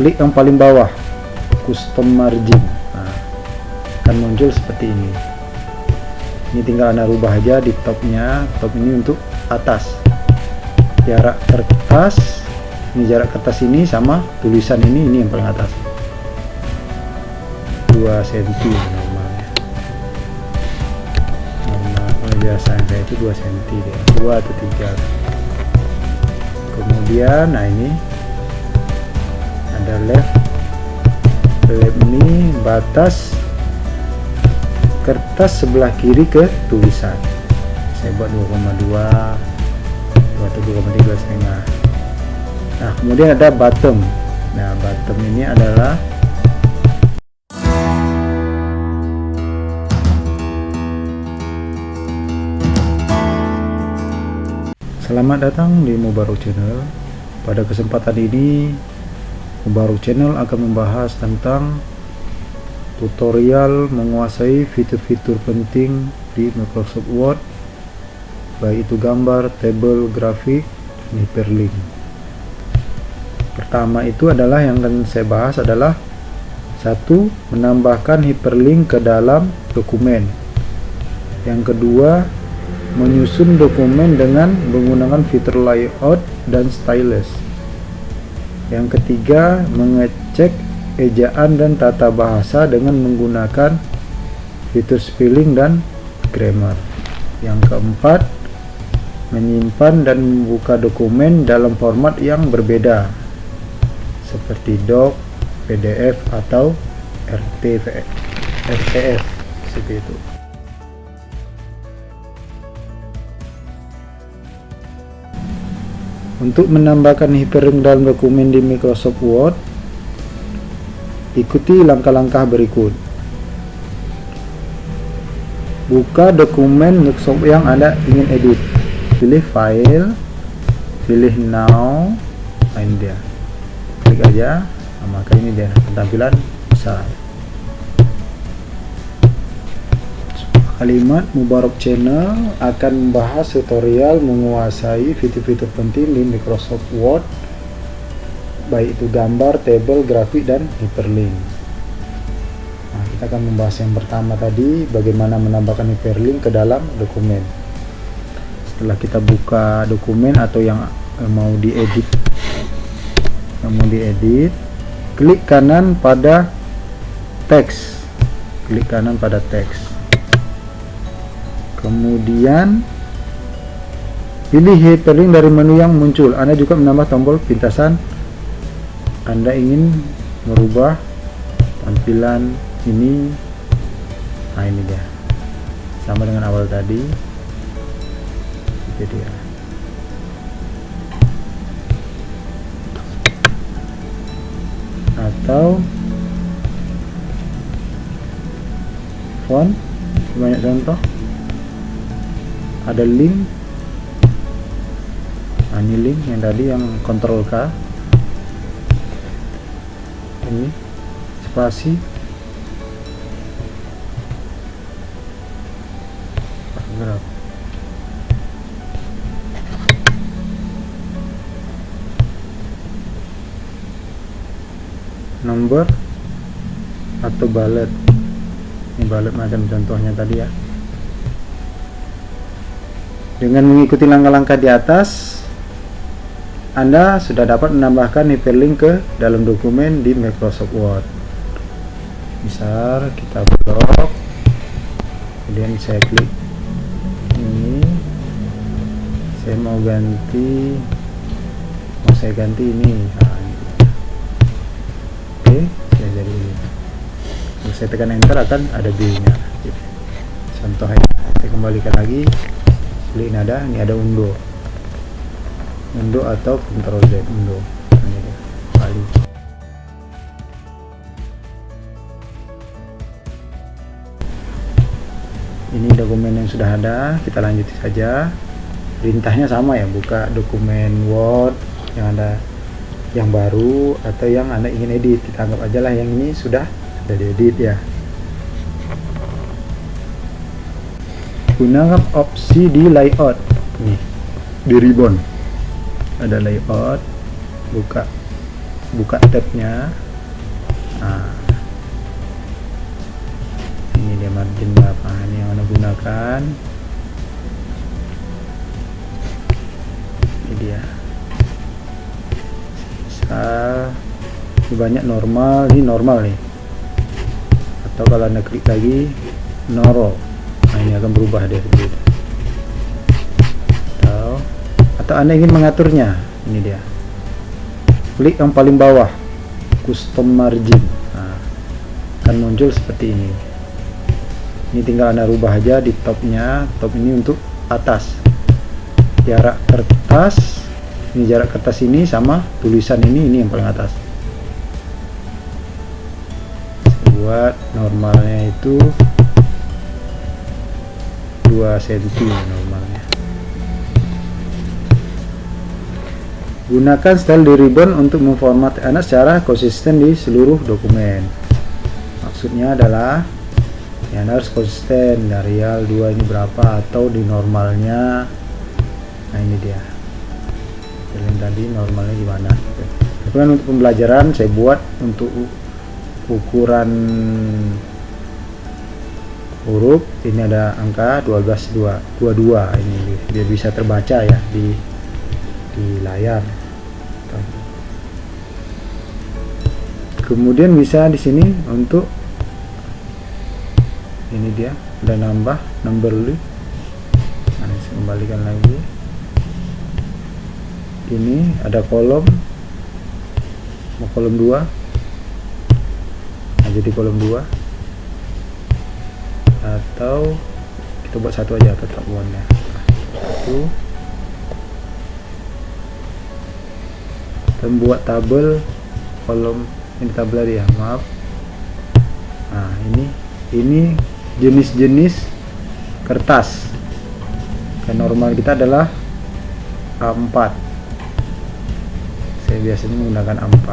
klik yang paling bawah custom margin. Nah, akan muncul seperti ini. Ini tinggal anda rubah aja di topnya. Top ini untuk atas. Jarak kertas ini jarak kertas ini sama tulisan ini ini yang paling atas. 2 cm normalnya. Normal biasa saya itu 2 cm deh. 2 atau 3 kemudian nah ini ada left left ini batas kertas sebelah kiri ke tulisan. Saya buat 2,2 atau 2,3 setengah. Nah kemudian ada bottom. Nah bottom ini adalah Selamat datang di Mubarak Channel. Pada kesempatan ini, Mubarak Channel akan membahas tentang tutorial menguasai fitur-fitur penting di Microsoft Word, baik itu gambar, table, grafik, hyperlink. Pertama itu adalah yang akan saya bahas adalah satu menambahkan hyperlink ke dalam dokumen. Yang kedua menyusun dokumen dengan menggunakan fitur layout dan stylus. Yang ketiga, mengecek ejaan dan tata bahasa dengan menggunakan fitur spelling dan grammar. Yang keempat, menyimpan dan membuka dokumen dalam format yang berbeda seperti doc, PDF atau RTF, RTF seperti itu. Untuk menambahkan hyperlink dalam dokumen di Microsoft Word, ikuti langkah-langkah berikut. Buka dokumen Microsoft yang Anda ingin edit. Pilih file, pilih now, nah ini dia. Klik aja, nah, maka ini dia tampilan besar. Kalimat Mubarak Channel akan membahas tutorial menguasai fitur-fitur penting di Microsoft Word baik itu gambar, table, grafik, dan hyperlink. Nah, kita akan membahas yang pertama tadi bagaimana menambahkan hyperlink ke dalam dokumen. Setelah kita buka dokumen atau yang mau diedit yang mau diedit klik kanan pada teks. Klik kanan pada teks kemudian pilih hyperlink dari menu yang muncul. Anda juga menambah tombol pintasan. Anda ingin merubah tampilan ini. Nah ini dia. Sama dengan awal tadi. Itu dia. Atau font. Banyak contoh ada link. Nah, ini link yang tadi yang kontrol K. Ini spasi. Paragraf nomor atau balet. Ini balet macam contohnya tadi ya dengan mengikuti langkah-langkah di atas, Anda sudah dapat menambahkan hyperlink ke dalam dokumen di Microsoft Word. Misal kita blok, kemudian saya klik ini, saya mau ganti, mau saya ganti ini. Nah, Oke, saya jadi ini. Kalau saya tekan enter akan ada B-nya. Contohnya, saya kembalikan lagi ini ada ini ada undo. Undo atau Ctrl Z undo. Ini dia kali ini dokumen yang sudah ada kita lanjuti saja. Perintahnya sama ya buka dokumen Word yang ada yang baru atau yang anda ingin edit. Kita anggap aja lah yang ini sudah sudah diedit ya gunakan opsi di layout. Nih di ribbon. Ada layout buka buka tabnya. Nah, ini dia margin berapa? Ini yang anda gunakan. Ini dia. Ini banyak normal ini normal nih. Atau kalau anda klik lagi noro nah ini akan berubah dia atau atau anda ingin mengaturnya? Ini dia. Klik yang paling bawah custom margin. Nah, akan muncul seperti ini. Ini tinggal anda rubah aja di topnya. Top ini untuk atas. Jarak kertas ini jarak kertas ini sama tulisan ini ini yang paling atas. Buat normalnya itu 2 cm normalnya. Gunakan style di ribbon untuk memformat anak secara konsisten di seluruh dokumen. Maksudnya adalah ya harus konsisten dari real 2 ini berapa atau di normalnya. Nah ini dia. Yang tadi normalnya gimana kan untuk pembelajaran saya buat untuk ukuran huruf ini ada angka 12 2 22 ini. Biar bisa terbaca ya di di layar. Kemudian bisa di sini untuk ini dia udah nambah number nah, saya kembalikan lagi. Ini ada kolom. Mau kolom 2 nah jadi kolom 2 atau kita buat satu aja tetap one nya satu. Dan buat tabel kolom ini tabel ya maaf. Nah ini ini jenis-jenis kertas. Yang normal kita adalah A4 saya biasanya menggunakan A4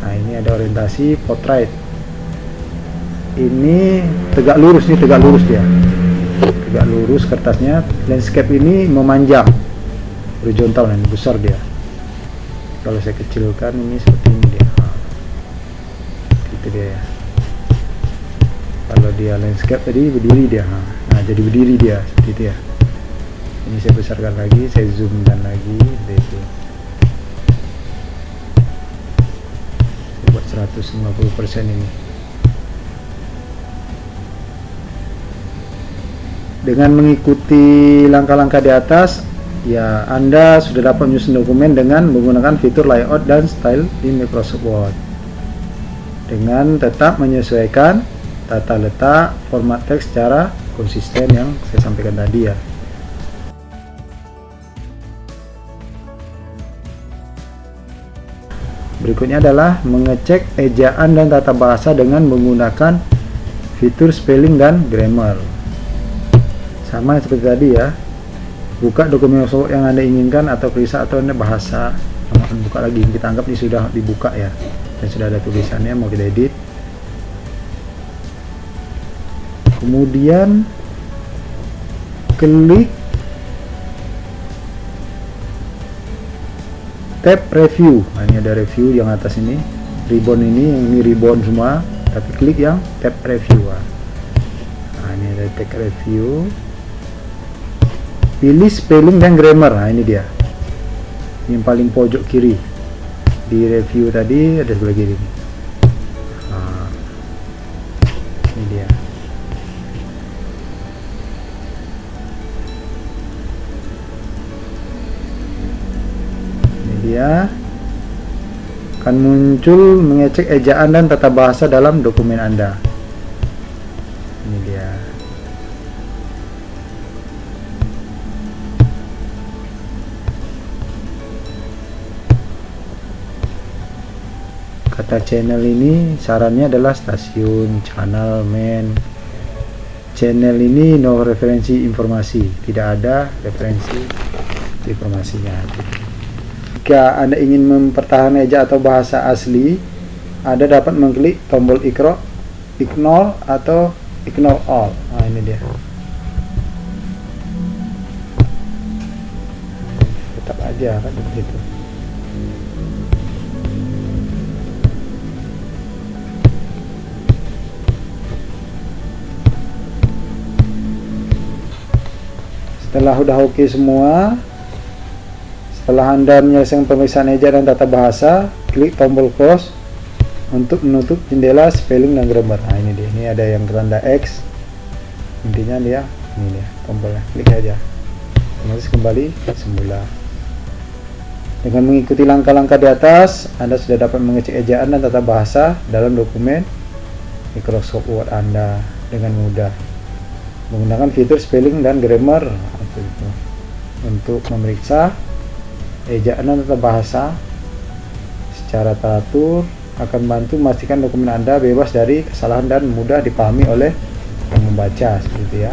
nah ini ada orientasi portrait ini tegak lurus nih tegak lurus dia. Tegak lurus kertasnya. Landscape ini memanjang. Horizontal ini besar dia. Kalau saya kecilkan ini seperti ini dia. Gitu dia ya. Kalau dia landscape tadi berdiri dia. Nah jadi berdiri dia. Seperti itu ya. Ini saya besarkan lagi saya zoomkan lagi. Seperti itu. 150% ini dengan mengikuti langkah-langkah di atas ya Anda sudah dapat menyusun dokumen dengan menggunakan fitur layout dan style di Microsoft Word dengan tetap menyesuaikan tata letak format teks secara konsisten yang saya sampaikan tadi ya Berikutnya adalah mengecek ejaan dan tata bahasa dengan menggunakan fitur spelling dan grammar. Sama seperti tadi ya. Buka dokumen Microsoft yang Anda inginkan atau periksa atau Anda bahasa. Buka lagi, kita anggap ini sudah dibuka ya. Dan sudah ada tulisannya, mau kita edit. Kemudian klik tab review nah, ini ada review yang atas ini ribbon ini yang ini ribbon semua tapi klik yang tab review nah ini ada tab review pilih spelling dan grammar. Nah ini dia. Yang paling pojok kiri. Di review tadi ada sebelah kiri ini. Dia. Dia. Akan muncul mengecek ejaan dan tata bahasa dalam dokumen Anda. Ini dia. Kata channel ini sarannya adalah stasiun, channel, main. Channel ini no referensi informasi, tidak ada referensi informasinya jika Anda ingin mempertahankan eja atau bahasa asli, Anda dapat mengklik tombol ikro, ignore atau ignore all. Nah, ini dia. Tetap aja kan begitu. Setelah udah oke okay semua setelah anda menyelesaikan pemeriksaan ejaan dan tata bahasa klik tombol close untuk menutup jendela spelling dan grammar. Nah ini dia. Ini ada yang tanda X. Intinya dia ini dia tombolnya. Klik aja. Otomatis kembali semula. Dengan mengikuti langkah-langkah di atas Anda sudah dapat mengecek ejaan dan tata bahasa dalam dokumen Microsoft Word Anda dengan mudah. Menggunakan fitur spelling dan grammar untuk memeriksa ejaan tata bahasa secara teratur akan bantu memastikan dokumen Anda bebas dari kesalahan dan mudah dipahami oleh yang seperti ya.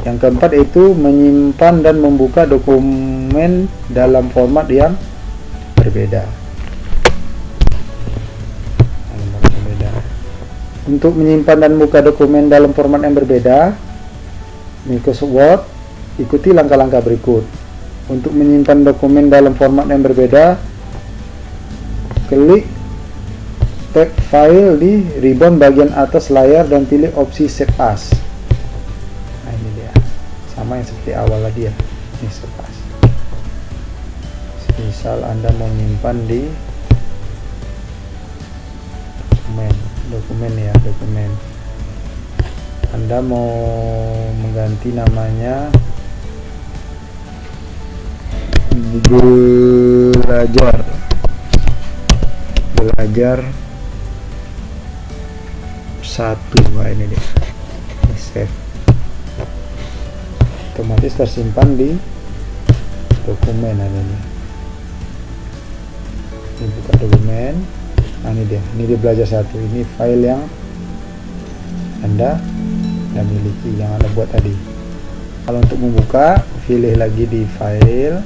Yang keempat itu menyimpan dan membuka dokumen dalam format yang berbeda. Untuk menyimpan dan membuka dokumen dalam format yang berbeda, Microsoft Word Ikuti langkah-langkah berikut. Untuk menyimpan dokumen dalam format yang berbeda, klik tab file di ribbon bagian atas layar dan pilih opsi save as. Nah ini dia, sama yang seperti awal lagi ya, ini save as. Misal Anda mau menyimpan di dokumen, dokumen ya, dokumen. Anda mau mengganti namanya? Belajar. Belajar satu nah ini dia. Ini save. Otomatis tersimpan di dokumen ini ini buka dokumen nah ini dia. Ini dia belajar satu. Ini file yang anda yang miliki yang anda buat tadi. Kalau untuk membuka pilih lagi di file.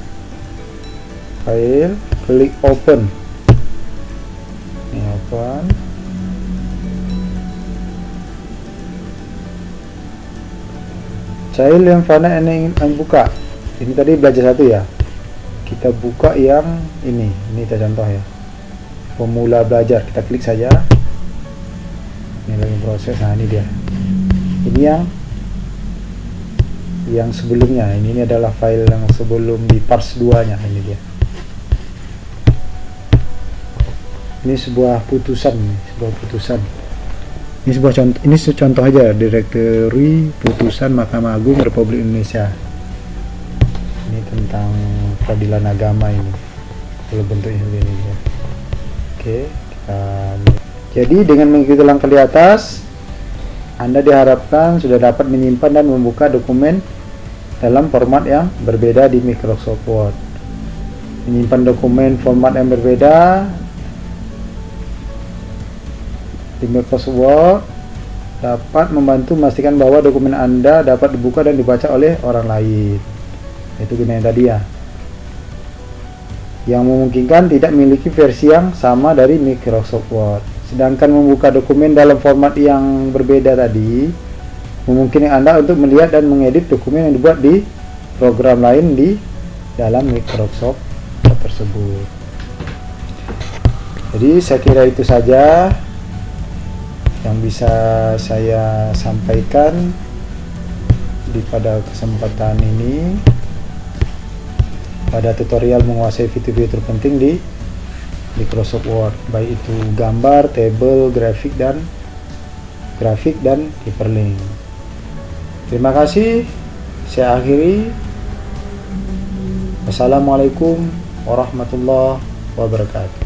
File klik open. Ini open. File yang mana ini ingin buka. Ini tadi belajar satu ya. Kita buka yang ini. Ini kita contoh ya pemula belajar. Kita klik saja. Ini lagi proses. Nah ini dia. Ini yang yang sebelumnya. Ini, ini adalah file yang sebelum di parse 2 nya ini dia. Ini sebuah putusan. Sebuah putusan. Ini sebuah contoh ini contoh aja. Direktori putusan Mahkamah Agung Republik Indonesia. Ini tentang peradilan agama ini. Kalau bentuknya seperti ini ya oke kita jadi dengan mengikuti langkah di atas anda diharapkan sudah dapat menyimpan dan membuka dokumen dalam format yang berbeda di Microsoft Word menyimpan dokumen format yang berbeda di Microsoft Word dapat membantu memastikan bahwa dokumen Anda dapat dibuka dan dibaca oleh orang lain. Itu gunanya tadi ya. Yang memungkinkan tidak memiliki versi yang sama dari Microsoft Word. Sedangkan membuka dokumen dalam format yang berbeda tadi memungkinkan Anda untuk melihat dan mengedit dokumen yang dibuat di program lain di dalam Microsoft Word tersebut. Jadi saya kira itu saja yang bisa saya sampaikan di pada kesempatan ini pada tutorial menguasai fitur-fitur penting di Microsoft Word baik itu gambar, table, grafik dan grafik dan hyperlink. Terima kasih. Saya akhiri. Wassalamualaikum warahmatullahi wabarakatuh.